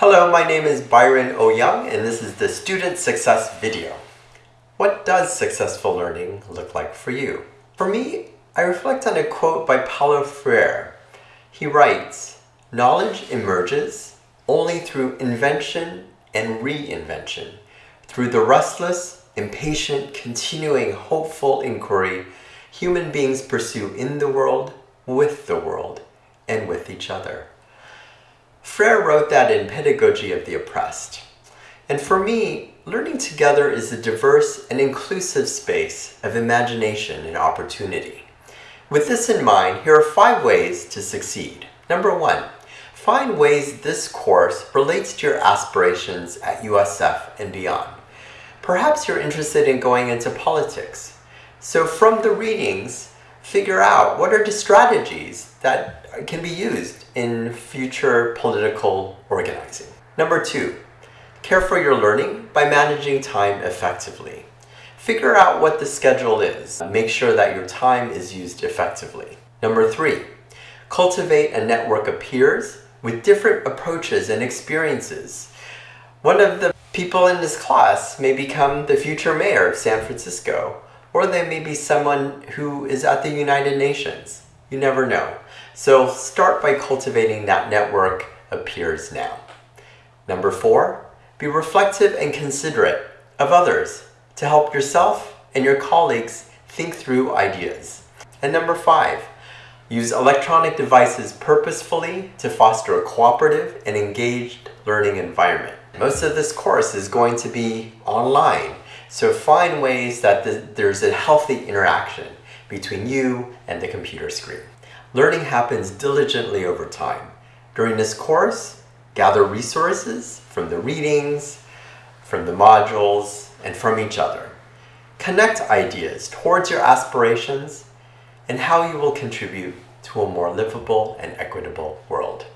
Hello, my name is Byron O. Young and this is the Student Success video. What does successful learning look like for you? For me, I reflect on a quote by Paulo Freire. He writes, Knowledge emerges only through invention and reinvention, through the restless, impatient, continuing, hopeful inquiry human beings pursue in the world, with the world, and with each other. Freire wrote that in Pedagogy of the Oppressed. And for me, learning together is a diverse and inclusive space of imagination and opportunity. With this in mind, here are five ways to succeed. Number one, find ways this course relates to your aspirations at USF and beyond. Perhaps you're interested in going into politics. So from the readings, figure out what are the strategies that can be used in future political organizing. Number two, care for your learning by managing time effectively. Figure out what the schedule is. Make sure that your time is used effectively. Number three, cultivate a network of peers with different approaches and experiences. One of the people in this class may become the future mayor of San Francisco, or they may be someone who is at the United Nations. You never know. So start by cultivating that network of peers now. Number four, be reflective and considerate of others to help yourself and your colleagues think through ideas. And number five, use electronic devices purposefully to foster a cooperative and engaged learning environment. Most of this course is going to be online, so find ways that there's a healthy interaction between you and the computer screen. Learning happens diligently over time. During this course, gather resources from the readings, from the modules, and from each other. Connect ideas towards your aspirations and how you will contribute to a more livable and equitable world.